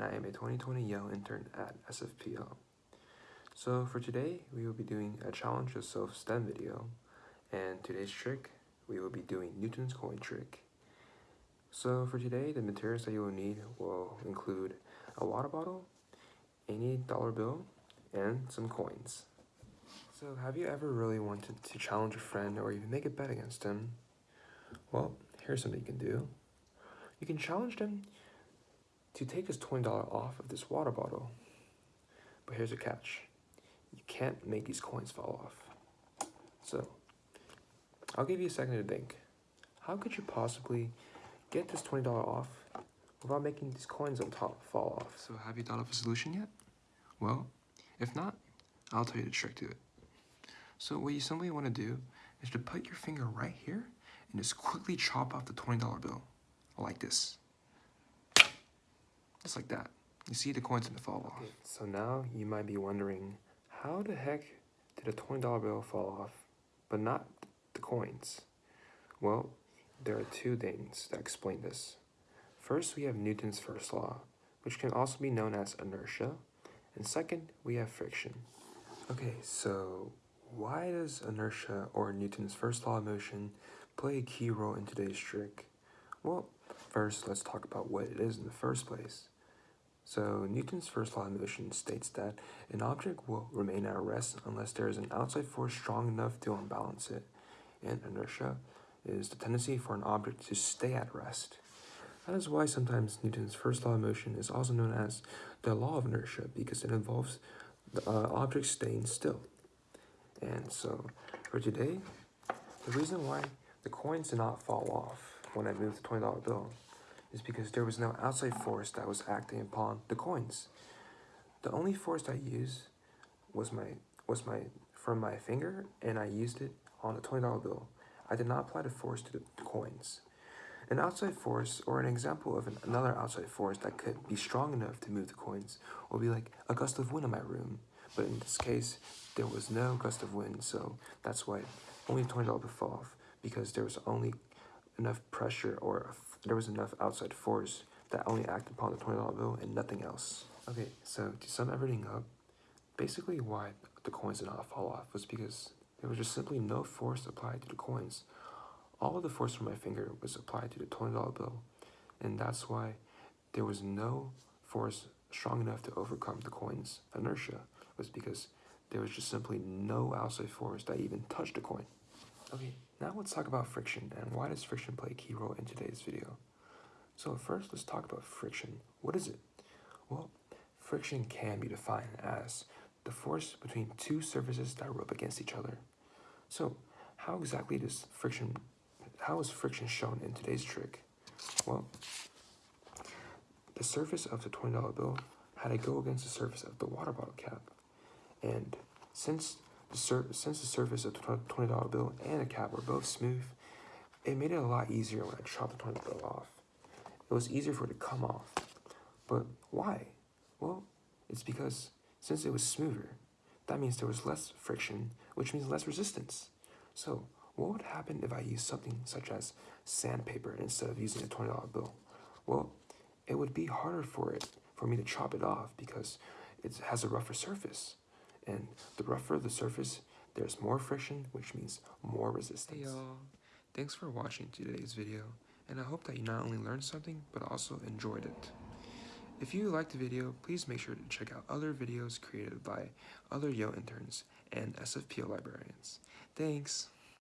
and I am a 2020 Yale intern at SFPL. So for today, we will be doing a challenge yourself STEM video, and today's trick, we will be doing Newton's coin trick. So for today, the materials that you will need will include a water bottle, any dollar bill, and some coins. So have you ever really wanted to challenge a friend or even make a bet against him? Well, here's something you can do. You can challenge them to take his $20 off of this water bottle. But here's a catch. You can't make these coins fall off. So, I'll give you a second to think. How could you possibly get this $20 off without making these coins on top fall off? So have you thought of a solution yet? Well, if not, I'll tell you the trick to it. So what you simply want to do is to put your finger right here and just quickly chop off the $20 bill, like this. Just like that. You see the coins in the fall off. So now you might be wondering, how the heck did a $20 bill fall off, but not the coins? Well, there are two things that explain this. First, we have Newton's first law, which can also be known as inertia. And second, we have friction. Okay, so why does inertia or Newton's first law of motion play a key role in today's trick? Well, first let's talk about what it is in the first place. So Newton's first law of motion states that an object will remain at rest unless there is an outside force strong enough to unbalance it. And inertia is the tendency for an object to stay at rest. That is why sometimes Newton's first law of motion is also known as the law of inertia because it involves the uh, object staying still. And so for today, the reason why the coins do not fall off when I moved the $20 bill is because there was no outside force that was acting upon the coins. The only force I used was my was my from my finger and I used it on the $20 bill. I did not apply the force to the coins. An outside force, or an example of an, another outside force that could be strong enough to move the coins, would be like a gust of wind in my room. But in this case, there was no gust of wind, so that's why only $20 would fall off, because there was only enough pressure or there was enough outside force that only acted upon the $20 bill and nothing else. Okay, so to sum everything up, basically why the coins did not fall off was because there was just simply no force applied to the coins. All of the force from my finger was applied to the $20 bill, and that's why there was no force strong enough to overcome the coin's inertia, was because there was just simply no outside force that even touched the coin. Okay, now let's talk about friction and why does friction play a key role in today's video. So first, let's talk about friction. What is it? Well, friction can be defined as the force between two surfaces that rub against each other. So how exactly does friction, how is friction shown in today's trick? Well, the surface of the $20 bill had to go against the surface of the water bottle cap. And since since the surface of the $20 bill and the cap were both smooth, it made it a lot easier when I chopped the $20 bill off. It was easier for it to come off. But why? Well, it's because since it was smoother, that means there was less friction, which means less resistance. So what would happen if I used something such as sandpaper instead of using a $20 bill? Well, it would be harder for it, for me to chop it off because it has a rougher surface. And the rougher the surface, there's more friction, which means more resistance. Hey y'all, thanks for watching today's video, and I hope that you not only learned something, but also enjoyed it. If you liked the video, please make sure to check out other videos created by other Yale interns and SFPL librarians. Thanks!